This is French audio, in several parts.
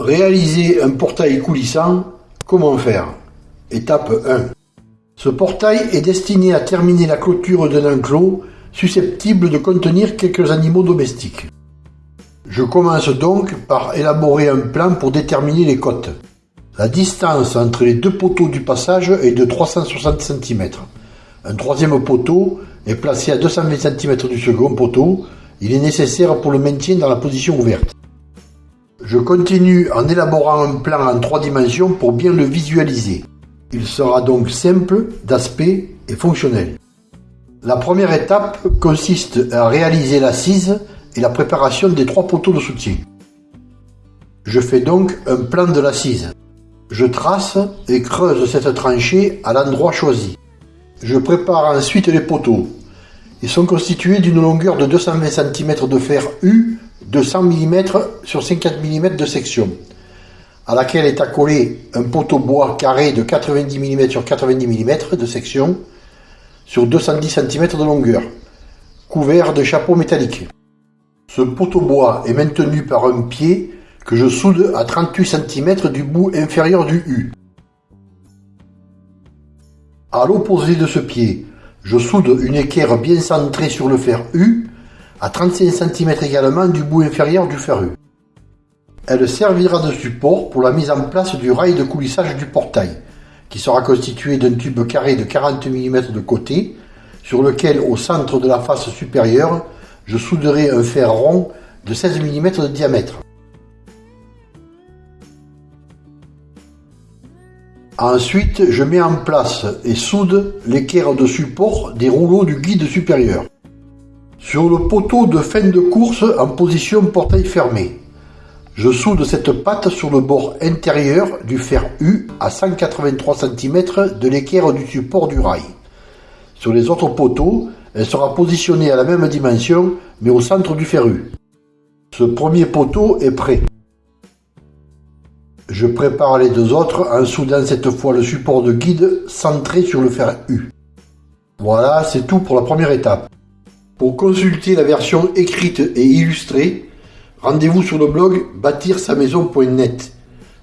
Réaliser un portail coulissant, comment faire? Étape 1. Ce portail est destiné à terminer la clôture d'un enclos susceptible de contenir quelques animaux domestiques. Je commence donc par élaborer un plan pour déterminer les côtes. La distance entre les deux poteaux du passage est de 360 cm. Un troisième poteau est placé à 220 cm du second poteau. Il est nécessaire pour le maintien dans la position ouverte. Je continue en élaborant un plan en trois dimensions pour bien le visualiser. Il sera donc simple d'aspect et fonctionnel. La première étape consiste à réaliser l'assise et la préparation des trois poteaux de soutien. Je fais donc un plan de l'assise. Je trace et creuse cette tranchée à l'endroit choisi. Je prépare ensuite les poteaux. Ils sont constitués d'une longueur de 220 cm de fer U de 100 mm sur 50 mm de section, à laquelle est accolé un poteau bois carré de 90 mm sur 90 mm de section sur 210 cm de longueur, couvert de chapeaux métalliques. Ce poteau bois est maintenu par un pied que je soude à 38 cm du bout inférieur du U. À l'opposé de ce pied, je soude une équerre bien centrée sur le fer U à 35 cm également du bout inférieur du fer U. Elle servira de support pour la mise en place du rail de coulissage du portail, qui sera constitué d'un tube carré de 40 mm de côté, sur lequel, au centre de la face supérieure, je souderai un fer rond de 16 mm de diamètre. Ensuite, je mets en place et soude l'équerre de support des rouleaux du guide supérieur. Sur le poteau de fin de course en position portail fermé, je soude cette patte sur le bord intérieur du fer U à 183 cm de l'équerre du support du rail. Sur les autres poteaux, elle sera positionnée à la même dimension mais au centre du fer U. Ce premier poteau est prêt. Je prépare les deux autres en soudant cette fois le support de guide centré sur le fer U. Voilà, c'est tout pour la première étape. Pour consulter la version écrite et illustrée, rendez-vous sur le blog bâtir-sa-maison.net.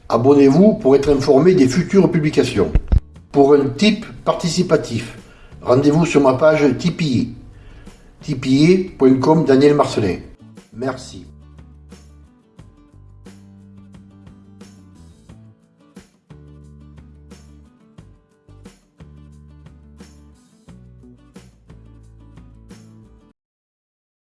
Abonnez-vous pour être informé des futures publications. Pour un type participatif, rendez-vous sur ma page Tipeee. tipeee.com Daniel Marcelin. Merci.